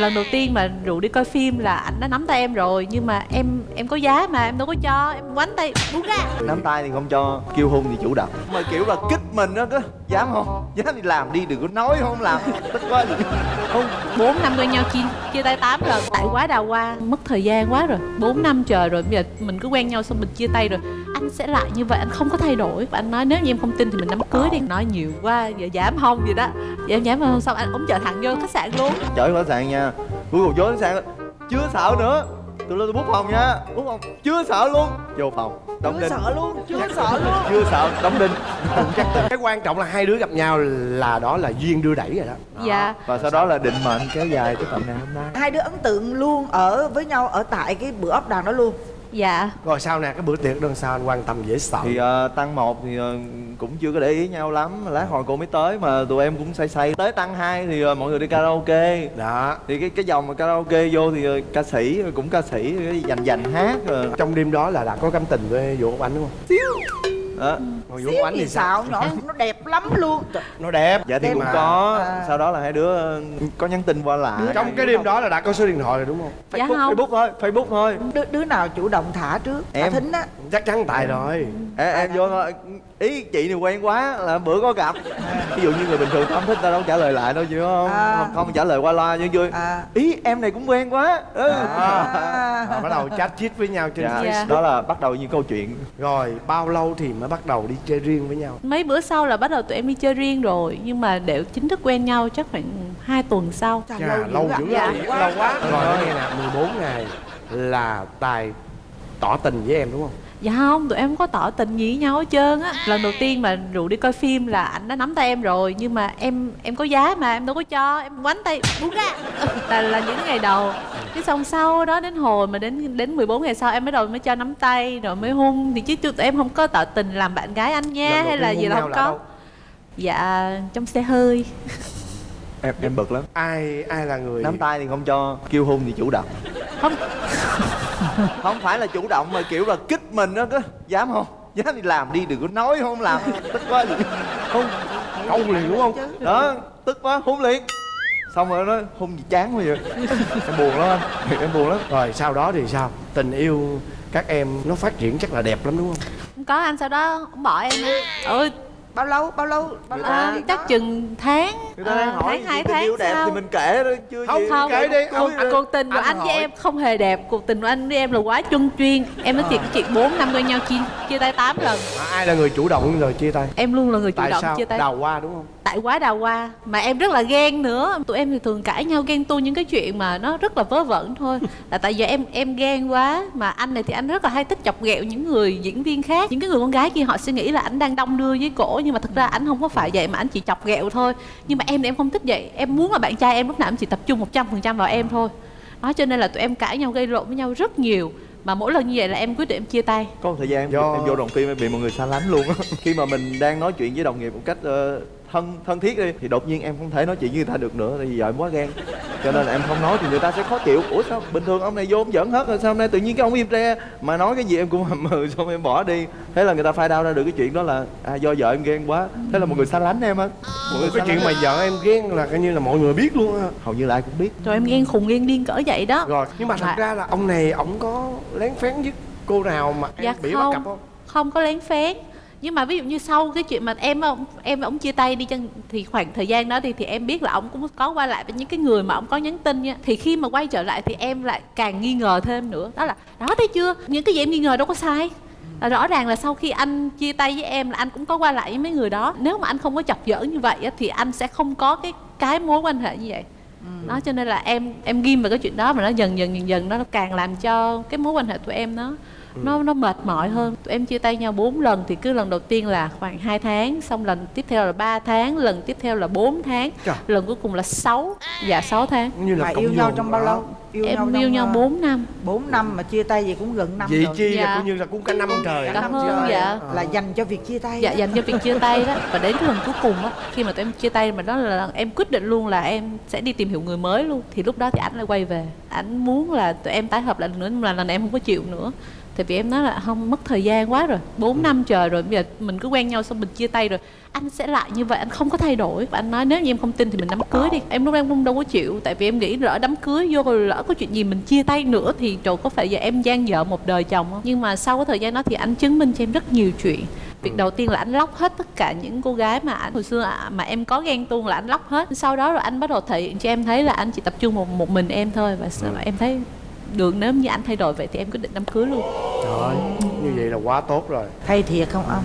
lần đầu tiên mà rủ đi coi phim là anh đã nắm tay em rồi nhưng mà em em có giá mà em đâu có cho em quánh tay buông ra. Nắm tay thì không cho kêu hôn thì chủ động. Mà kiểu là kích mình đó cứ dám không? Dám thì làm đi đừng có nói không làm. Tức quá. Không bốn năm quen nhau chia chia tay tám lần. Tại quá đào hoa mất thời gian quá rồi bốn năm trời rồi bây giờ mình cứ quen nhau xong mình chia tay rồi anh sẽ lại như vậy anh không có thay đổi. Và anh nói nếu như em không tin thì mình đám cưới đi. Nói nhiều quá giờ dám không vậy đó. Giờ em dám không xong anh ống chở thẳng vô khách sạn luôn. Chở khách sạn nha. Cuối cùng vô khách sạn chưa sợ nữa. Tôi lên tôi bút phòng nha. Bút phòng chưa sợ luôn. Vô phòng đóng chưa đinh. sợ luôn chưa sợ luôn. chưa sợ đóng đinh. Chắc cái quan trọng là hai đứa gặp nhau là đó là duyên đưa đẩy rồi đó. Dạ. Và sau đó là định mệnh kéo dài tới tận ngày hôm nay. Hai đứa ấn tượng luôn ở với nhau ở tại cái bữa ốc đàn đó luôn dạ. Rồi sau nè cái bữa tiệc đó sao anh quan tâm dễ sợ. Thì uh, tăng một thì uh, cũng chưa có để ý nhau lắm. Lát hồi cô mới tới mà tụi em cũng say say. Tới tăng hai thì uh, mọi người đi karaoke. Đó. Thì cái cái dòng mà karaoke vô thì uh, ca sĩ cũng ca sĩ dành dành hát rồi trong đêm đó là đã có cảm tình với vũ anh đúng không đó còn vũ xíu anh thì sao? xạo nhỏ nó đẹp lắm luôn. Nó đẹp. Dạ thì Đẹp cũng mà. có. À. sau đó là hai đứa uh, có nhắn tin qua lại. Trong cái đêm đó là đã có số điện thoại rồi đúng không? Dạ Facebook, không. Facebook thôi Facebook thôi. Đứa, đứa nào chủ động thả trước? Em. thính á. Chắc chắn tài rồi. Em, em vô thôi. Ý chị này quen quá là bữa có gặp. Ví dụ như người bình thường không thích ta đâu trả lời lại đâu chứ không? À. không, không trả lời qua loa chứ vui à. Ý em này cũng quen quá ừ. à. Rồi bắt đầu chat chít với nhau trên dạ. Dạ. đó là bắt đầu những câu chuyện rồi bao lâu thì mới bắt đầu đi chơi riêng với nhau mấy bữa sau là bắt đầu tụi em đi chơi riêng rồi nhưng mà để chính thức quen nhau chắc khoảng 2 tuần sau Chà, Chà, lâu dữ Dạ. lâu, lâu quá rồi nghe nè 14 ngày là tài tỏ tình với em đúng không dạ không tụi em không có tỏ tình gì với nhau hết trơn á. Lần đầu tiên mà rủ đi coi phim là anh đã nắm tay em rồi nhưng mà em em có giá mà em đâu có cho em quánh tay buông ra. Là là những ngày đầu. Cái xong sau đó đến hồi mà đến đến 14 ngày sau em mới đầu mới cho nắm tay rồi mới hôn. Thì chứ tụi em không có tỏ tình làm bạn gái anh nha hay là gì là không là có. đâu? dạ trong xe hơi. Em em bực lắm. Ai ai là người nắm tay thì không cho kêu hôn thì chủ động. Không không phải là chủ động mà kiểu là kích mình đó cứ dám không? Dám thì làm đi đừng có nói không làm. Tức quá. Không câu liền đúng không? Đó tức quá hôn liền. Xong rồi nó hôn gì chán quá vậy? Em buồn lắm anh. Em buồn lắm. Rồi sau đó thì sao? Tình yêu các em nó phát triển chắc là đẹp lắm đúng không? Không có anh sau đó ông bỏ em á. Ừ bao lâu bao lâu? Bao lâu à, chắc đó? chừng tháng người ta đang ờ, hỏi tháng hai tình tháng yêu đẹp sau. thì mình kể đó chưa Không, gì. không. kể đi, cuộc, anh- cuộc tình của anh anh với em không hề đẹp cuộc tình của anh với em là quá chung chuyên. Em nói chuyện À. chuyện bốn năm quen nhau chia chia tay 8 lần. À, ai là người chủ động rồi chia tay? Em luôn là người chủ tại động sao? chia tay. Đào hoa đúng không? Tại quá đào hoa. Mà em rất là ghen nữa. Tụi em thì thường cãi nhau ghen tu những cái chuyện mà nó rất là vớ vẩn thôi. Là tại giờ em em ghen quá. Mà anh này thì anh rất là hay thích chọc ghẹo những người diễn viên khác. Những cái người con gái kia họ suy nghĩ là anh đang đong đưa với cổ. Nhưng mà thực ra anh không có phải vậy. Mà anh chỉ chọc ghẹo thôi. Nhưng mà em thì em không thích vậy. Em muốn là bạn trai em lúc nào em chỉ tập trung một trăm phần trăm vào em thôi. Đó cho nên là tụi em cãi nhau gây lộn với nhau rất nhiều. Mà mỗi lần như vậy là em quyết định em chia tay. Có một thời gian em, Do- em vô đoàn phim em bị mọi người xa lánh luôn á. Khi mà mình đang nói chuyện với đồng nghiệp một cách ờ, thân thân thiết đi thì đột nhiên em không thể nói chuyện với người ta được nữa tại vì giờ em quá ghen cho nên là em không nói thì người ta sẽ khó chịu. Ủa sao bình thường ông này vô ông giỡn hết rồi sao hôm nay tự nhiên cái ông im re mà nói cái gì em cũng hầm hừ xong em bỏ đi. Thế là người ta phai đau ra được cái chuyện đó là à, do vợ em ghen quá. Thế là mọi người xa lánh em á. Mọi người cái chuyện mà em. vợ em ghen là coi như là mọi người biết luôn á. Hầu như là ai cũng biết. Rồi em ghen khùng ghen điên cỡ vậy đó. Rồi nhưng mà thật ra là ông này ổng có lén phén với cô nào mà em dạ bị bắt cặp không? không có lén phén nhưng mà ví dụ như sau cái chuyện mà em ông em và ông chia tay đi chăng thì khoảng thời gian đó thì thì em biết là ông cũng có qua lại với những cái người mà ông có nhắn tin nha. Thì khi mà quay trở lại thì em lại càng nghi ngờ thêm nữa. Đó là đó thấy chưa? Những cái gì em nghi ngờ đâu có sai. Là rõ ràng là sau khi anh chia tay với em là anh cũng có qua lại với mấy người đó. Nếu mà anh không có chọc giỡn như vậy thì anh sẽ không có cái cái mối quan hệ như vậy. Đó cho nên là em em ghim vào cái chuyện đó mà nó dần dần dần dần nó càng làm cho cái mối quan hệ tụi em nó nó nó mệt mỏi hơn. Tụi em chia tay nhau 4 lần thì cứ lần đầu tiên là khoảng 2 tháng xong lần tiếp theo là 3 tháng lần tiếp theo là 4 tháng Trời. lần cuối cùng là 6 dạ 6 tháng. Như là yêu nhau trong bao lâu? Em yêu nhau 4 năm. 4 năm mà chia tay gì cũng gần năm Vậy rồi. chi là Dạ. coi như là cũng cả năm trời. Cả năm hơn, trời. dạ. là dành cho việc chia tay dạ đó. dành cho việc chia tay đó. Và đến cái lần cuối cùng á khi mà tụi em chia tay mà đó là lần em quyết định luôn là em sẽ đi tìm hiểu người mới luôn thì lúc đó thì ảnh lại quay về. Ảnh muốn là tụi em tái hợp lại lần nữa nhưng mà lần này em không có chịu nữa tại vì em nói là không mất thời gian quá rồi 4 năm trời rồi bây giờ mình cứ quen nhau xong mình chia tay rồi. Anh sẽ lại như vậy anh không có thay đổi. Và anh nói nếu như em không tin thì mình đám cưới đi. Em lúc em không đâu có chịu tại vì em nghĩ lỡ đám cưới vô rồi lỡ có chuyện gì mình chia tay nữa thì trời có phải giờ em gian vợ một đời chồng không? Nhưng mà sau cái thời gian đó thì anh chứng minh cho em rất nhiều chuyện. Việc đầu tiên là anh lóc hết tất cả những cô gái mà anh hồi xưa mà em có ghen tuông là anh lóc hết. Sau đó rồi anh bắt đầu thể hiện cho em thấy là anh chỉ tập trung một một mình em thôi và đó em thấy được nếu như anh thay đổi vậy thì em quyết định đám cưới luôn. Trời ơi như vậy là quá tốt rồi. Hay thiệt không ông?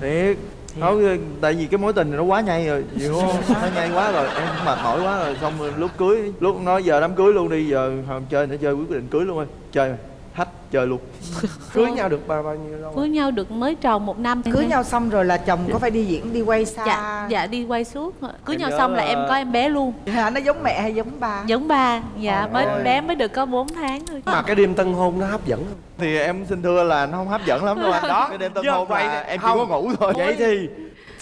thiệt. Nói tại vì cái mối tình này nó quá nhây rồi hiểu không? Nó nhây quá rồi em mệt mỏi quá rồi. Xong rồi lúc cưới lúc nói giờ đám cưới luôn đi giờ không chơi nữa chơi quyết định cưới luôn ơi. Chơi rồi thách chơi luôn. Cưới nhau được bao bao nhiêu lâu? Cưới nhau được mới tròn một năm Cưới nhau xong rồi là chồng có phải đi diễn đi quay xa? Dạ dạ đi quay suốt. Cưới Em nhau xong là là- em có em bé luôn. Hả? Nó giống mẹ hay giống ba? giống ba dạ mới ơi. bé mới được có 4 tháng thôi. Mà cái đêm tân hôn nó hấp dẫn không thì em xin thưa là nó không hấp dẫn lắm đâu anh. Đó, cái đêm tân chứ hôn vậy là em chỉ không. có ngủ thôi. Vậy thì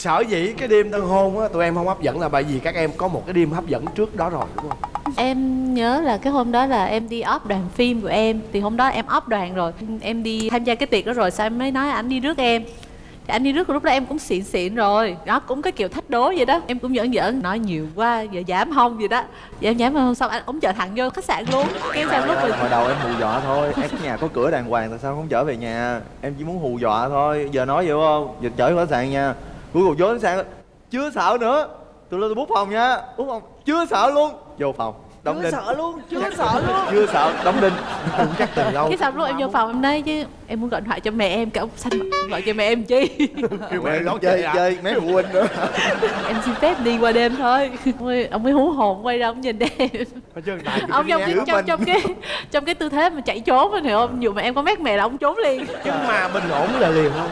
sở dĩ cái đêm tân hôn á tụi em không hấp dẫn là bởi vì các em có một cái đêm hấp dẫn trước đó rồi đúng không? Em nhớ là cái hôm đó là em đi off đoàn phim của em. Thì hôm đó em off đoàn rồi. Em đi tham gia cái tiệc đó rồi sao em mới nói anh đi rước em? Thì anh đi rước lúc đó em cũng xịn xịn rồi. Đó cũng cái kiểu thách đố vậy đó. Em cũng giỡn giỡn nói nhiều quá giờ giảm không vậy đó. Giờ em giảm không? Xong anh cũng chở thẳng vô khách sạn luôn. Cái xong lúc mình hồi đầu em hù dọa thôi. Em nhà có cửa đàng hoàng tại sao không chở về nhà? Em chỉ muốn hù dọa thôi. Giờ nói vậy không? Giờ chở vô khách sạn nha cuối cùng vô khách sạn chưa sợ nữa. Tôi lên tôi bút phòng nha. Bút phòng. Chưa sợ luôn. Vô phòng. Đóng Chưa đinh. sợ luôn, chưa sợ luôn. chưa sợ đóng đinh. Chắc từ lâu. Cái xong lúc em vô phòng em nói chứ. Em muốn gọi điện thoại cho mẹ em cái ông xanh gọi cho mẹ em chi? Kêu mẹ nó nói chơi chơi à? chơi mấy phụ huynh nữa em xin phép đi qua đêm thôi. Ông ấy, ông ấy hú hồn quay ra ông nhìn em. Ông trong cái trong trong cái trong cái tư thế mà chạy trốn anh hiểu không dù mà em có mét mẹ là ông trốn liền. Nhưng mà bình ổn là liền không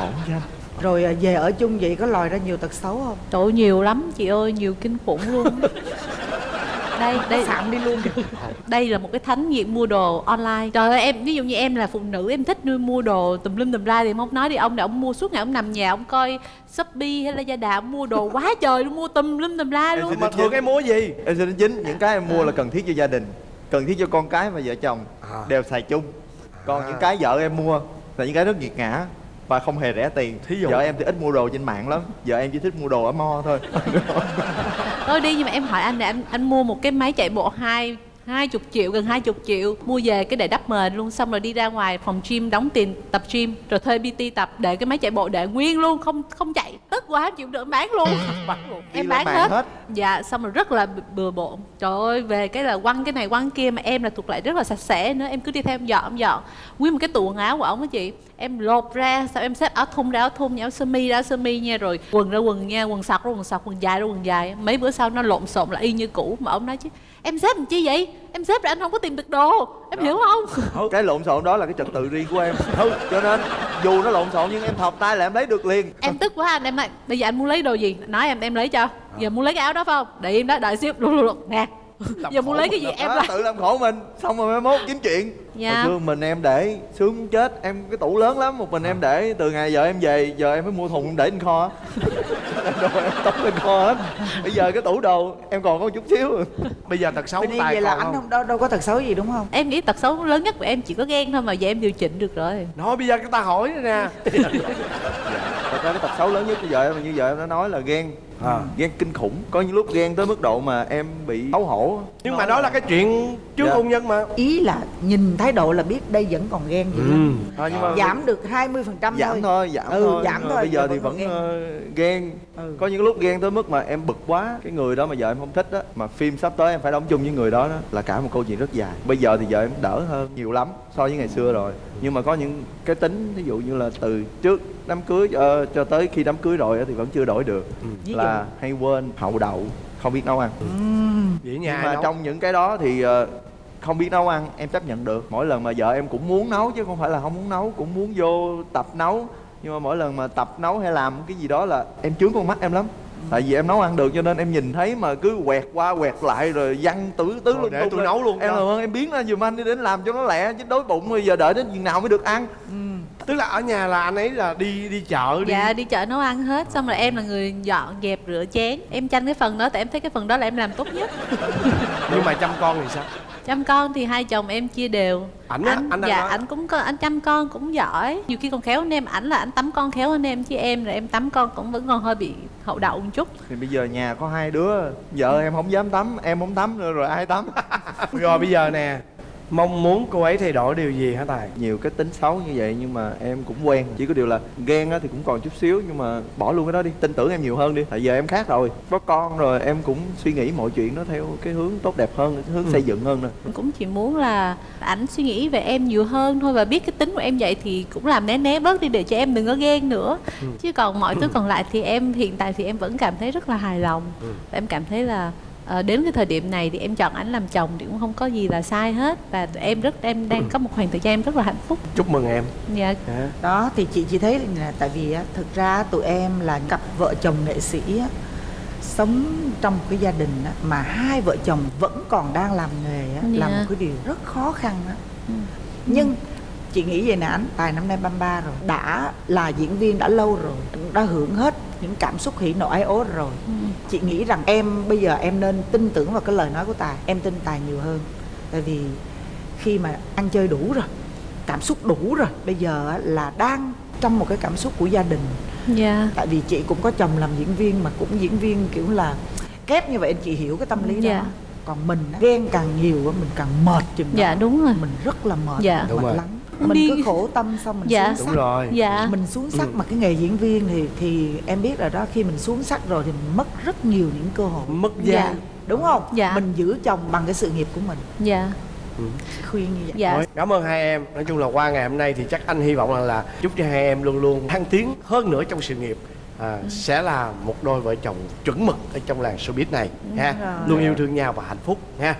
ổn chứ Rồi à, về ở chung vậy có lòi ra nhiều tật xấu không? trời ơi, nhiều lắm chị ơi nhiều kinh khủng luôn. Đây đây Sạm đi luôn. đây là một cái thánh nghiện mua đồ online. Trời ơi em ví dụ như em là phụ nữ em thích nuôi mua đồ tùm lum tùm la thì em không nói đi. Ông này ông mua suốt ngày ông nằm nhà ông coi shopee hay là gia đà ông mua đồ quá trời luôn mua tùm lum tùm la luôn. mà thường em mua gì? Em xin chính những cái em mua là cần thiết cho gia đình cần thiết cho con cái và vợ chồng À. đều xài chung. Còn À. những cái vợ em mua là những cái rất nghiệt ngã và không hề rẻ tiền. Thí dụ? vợ em thì ít mua đồ trên mạng lắm. Vợ em chỉ thích mua đồ ở mo thôi. Thôi đi nhưng mà em hỏi anh này anh anh mua một cái máy chạy bộ hai hai chục triệu gần hai chục triệu. Mua về cái để đắp mền luôn xong rồi đi ra ngoài phòng gym đóng tiền tập gym rồi thuê pt tập để cái máy chạy bộ để nguyên luôn không không chạy. Tức quá không chịu được bán luôn. Em bán lên mạng hết. dạ xong rồi rất là bừa bộn. Trời ơi về cái là quăng cái này quăng kia mà em là thuộc lại rất là sạch sẽ nữa. Em cứ đi theo em dọn em dọn. Nguyên một cái tủ quần áo của ổng á chị. Em lột ra sao em xếp áo thun ra áo thun áo sơ mi ra áo sơ mi nha rồi quần ra quần nha quần sọc ra quần sọc quần dài ra quần dài. Mấy bữa sau nó lộn xộn lại y như cũ mà ông nói chứ em xếp làm chi vậy? Em xếp rồi anh không có tìm được đồ. Em hiểu không? Cái lộn xộn đó là cái trật tự riêng của em. Cho nên dù nó lộn xộn nhưng em thọc tay là em lấy được liền. Em tức quá anh em nói bây giờ anh muốn lấy đồ gì? Nói em em lấy cho. Giờ muốn lấy cái áo đó phải không? Để im đó đợi xíu. Luôn luôn luôn nè giờ muốn lấy cái gì em Đó, lấy tự làm khổ mình. Xong rồi mai mốt kiếm chuyện. Dạ. hồi xưa mình em để sướng chết em cái tủ lớn lắm một mình em để. Từ ngày giờ em về giờ em mới mua thùng em để trên kho. Đồ em tống lên kho hết. Bây giờ cái tủ đồ em còn có một chút xíu. Bây giờ tật xấu Yên tài vậy là anh không? đâu, đâu có tật xấu gì đúng không? em nghĩ tật xấu lớn nhất của em chỉ có ghen thôi mà giờ em điều chỉnh được rồi. Nói bây giờ cái ta hỏi nè. Thật ra cái tật xấu lớn nhất bây giờ em như vợ em đã nói là ghen À. ghen kinh khủng. Có những lúc ghen tới mức độ mà em bị xấu hổ. Nhưng mà đó là cái chuyện trước Dạ. hôn nhân mà. Ý là nhìn thái độ là biết đây vẫn còn ghen gì lắm à, nhưng mà Giảm được 20% giảm thôi. thôi giảm Ừ, thôi. giảm thôi, bây giờ giờ thì vẫn còn ờ, ghen. Ừ. có những lúc ghen tới mức mà em bực quá. Cái người đó mà vợ em không thích á mà phim sắp tới em phải đóng chung với người đó đó là cả một câu chuyện rất dài. Bây giờ thì vợ em đỡ hơn nhiều lắm so với ngày xưa rồi. Nhưng mà có những cái tính ví dụ như là từ trước đám cưới ờ, cho tới khi đám cưới rồi á thì vẫn chưa đổi được. Ví dụ? Là hay quên? Hậu đậu không biết nấu ăn. Vậy nhưng mà nấu. trong những cái đó thì ờ, không biết nấu ăn em chấp nhận được. Mỗi lần mà vợ em cũng muốn nấu chứ không phải là không muốn nấu cũng muốn vô tập nấu. Nhưng mà mỗi lần mà tập nấu hay làm cái gì đó là em chướng con mắt em lắm. Tại vì em nấu ăn được cho nên em nhìn thấy mà cứ quẹt qua quẹt lại rồi văng tứ tứ lung để tôi nấu luôn em làm ơn em biến ra giùm anh đi đến làm cho nó lẹ chứ đói bụng bây giờ đợi đến chừng nào mới được ăn tức là ở nhà là anh ấy là đi đi chợ đi. Dạ đi chợ nấu ăn hết xong rồi em là người dọn dẹp rửa chén. Em tranh cái phần đó tại em thấy cái phần đó là em làm tốt nhất. Nhưng mà chăm con thì sao? Chăm con thì hai chồng em chia đều. Ảnh á, anh đang dạ nói. ảnh cũng có anh chăm con cũng giỏi. Nhiều khi còn khéo hơn em ảnh là anh tắm con khéo hơn em chứ em rồi em tắm con cũng vẫn còn hơi bị hậu đậu một chút. Thì bây giờ nhà có hai đứa vợ em không dám tắm em không tắm nữa rồi ai tắm? Rồi bây giờ nè mong muốn cô ấy thay đổi điều gì hả tài? Nhiều cái tính xấu như vậy nhưng mà em cũng quen. Chỉ có điều là ghen á thì cũng còn chút xíu nhưng mà bỏ luôn cái đó đi. Tin tưởng em nhiều hơn đi. Tại giờ em khác rồi. Có con rồi em cũng suy nghĩ mọi chuyện nó theo cái hướng tốt đẹp hơn cái hướng Ừ. xây dựng hơn nè. Em cũng chỉ muốn là ảnh suy nghĩ về em nhiều hơn thôi và biết cái tính của em vậy thì cũng làm né né bớt đi để cho em đừng có ghen nữa. Ừ. chứ còn mọi thứ còn lại thì em hiện tại thì em vẫn cảm thấy rất là hài lòng. Ừ. và em cảm thấy là ờ, đến cái thời điểm này thì em chọn ảnh làm chồng thì cũng không có gì là sai hết và tụi em rất em đang có một khoảng thời gian em rất là hạnh phúc chúc mừng em dạ Hả? đó thì chị chỉ thấy là tại vì á, thực ra tụi em là cặp vợ chồng nghệ sĩ sống trong một cái gia đình á, mà hai vợ chồng vẫn còn đang làm nghề á, là Dạ. một cái điều rất khó khăn. Ừ. nhưng chị nghĩ vậy nè anh tài năm nay 33 rồi đã là diễn viên đã lâu rồi đã hưởng hết những cảm xúc hỉ nộ ái ố rồi. Ừ. chị nghĩ rằng em bây giờ em nên tin tưởng vào cái lời nói của tài. Em tin tài nhiều hơn. Tại vì khi mà ăn chơi đủ rồi cảm xúc đủ rồi bây giờ á, là đang trong một cái cảm xúc của gia đình. Dạ. Tại vì chị cũng có chồng làm diễn viên mà cũng diễn viên kiểu là kép như vậy chị hiểu cái tâm lý Dạ. đó còn mình ghen càng nhiều á, mình càng mệt chừng đó. dạ đúng rồi. Mình rất là mệt Dạ. Đúng mệt rồi. lắm mình đi- cứ khổ tâm xong mình Dạ. xuống đúng sắc. rồi. Dạ. Mình xuống sắc Ừ. mà cái nghề diễn viên thì thì em biết rồi đó khi mình xuống sắc rồi thì mình mất rất nhiều những cơ hội. Mất Dạ. giá đúng không? Dạ. mình giữ chồng bằng cái sự nghiệp của mình. Dạ. Khuyên như vậy. Dạ. Thôi, cảm ơn hai em. Nói chung là qua ngày hôm nay thì chắc anh hy vọng là, là chúc cho hai em luôn luôn thăng tiến hơn nữa trong sự nghiệp. À, sẽ là một đôi vợ chồng chuẩn mực ở trong làng showbiz này ha. Rồi. luôn yêu thương nhau và hạnh phúc ha